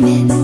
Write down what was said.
diamonds